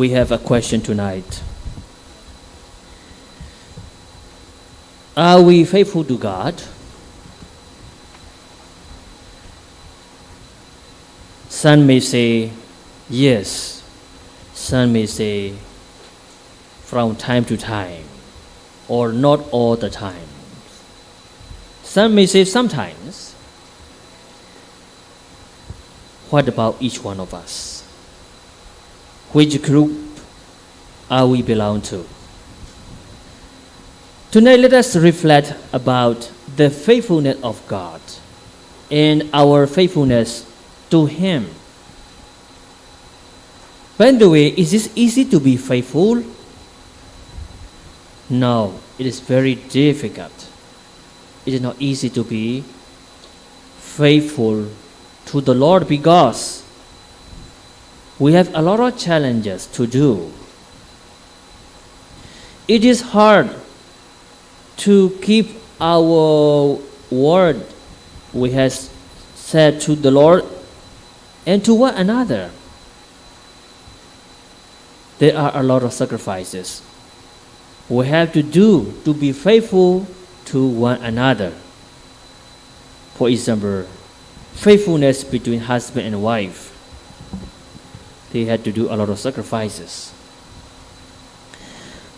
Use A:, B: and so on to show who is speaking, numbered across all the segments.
A: we have a question tonight. Are we faithful to God? Some may say yes, some may say from time to time, or not all the time. Some may say sometimes. What about each one of us? Which group are we belong to? Tonight, let us reflect about the faithfulness of God and our faithfulness to Him. By the way, is it easy to be faithful? No, it is very difficult. It is not easy to be faithful to the Lord because we have a lot of challenges to do. It is hard to keep our word we have said to the Lord and to one another. There are a lot of sacrifices we have to do to be faithful to one another. For example, faithfulness between husband and wife. They had to do a lot of sacrifices.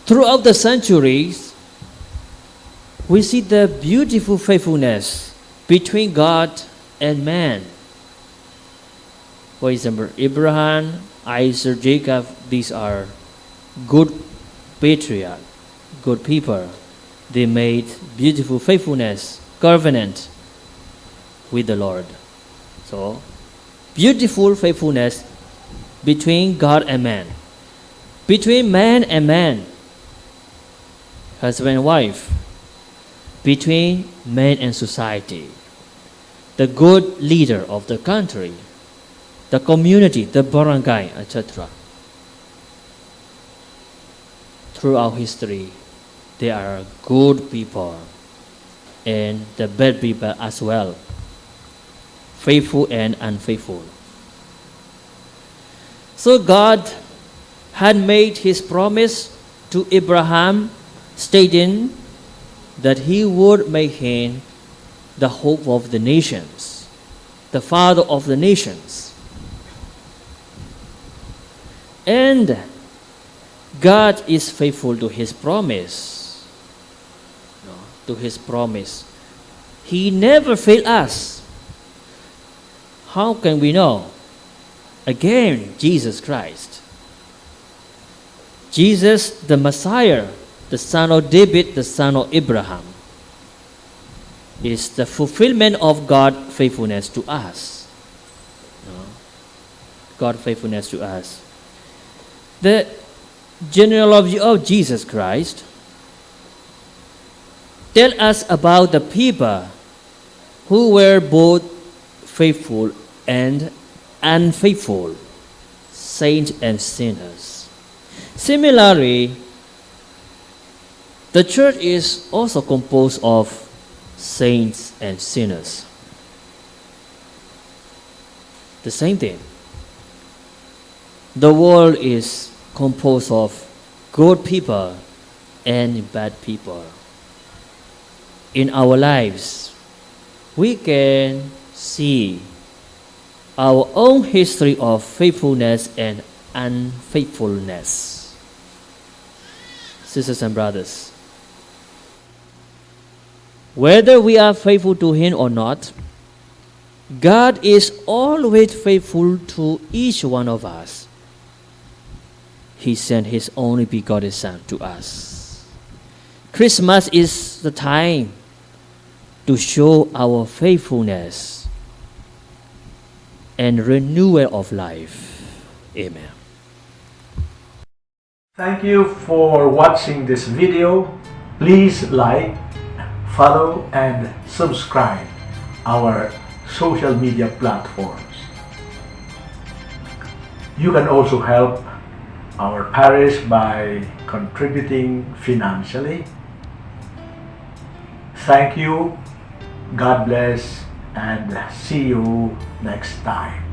A: Throughout the centuries, we see the beautiful faithfulness between God and man. For example, Abraham, Isaac, Jacob, these are good patriarchs, good people. They made beautiful faithfulness, covenant with the Lord. So, beautiful faithfulness between God and man, between man and man, husband and wife, between man and society, the good leader of the country, the community, the barangay, etc. Throughout history, there are good people and the bad people as well, faithful and unfaithful. So God had made his promise to Abraham, stating that he would make him the hope of the nations, the father of the nations. And God is faithful to his promise. No, to his promise. He never failed us. How can we know? Again, Jesus Christ. Jesus, the Messiah, the son of David, the son of Abraham, is the fulfillment of God's faithfulness to us. God's faithfulness to us. The genealogy of Jesus Christ tell us about the people who were both faithful and unfaithful, saints and sinners. Similarly, the church is also composed of saints and sinners. The same thing. The world is composed of good people and bad people. In our lives, we can see our own history of faithfulness and unfaithfulness. Sisters and brothers, whether we are faithful to Him or not, God is always faithful to each one of us. He sent His only begotten Son to us. Christmas is the time to show our faithfulness and renewal of life. Amen.
B: Thank you for watching this video. Please like, follow and subscribe our social media platforms. You can also help our parish by contributing financially. Thank you, God bless, and see you next time.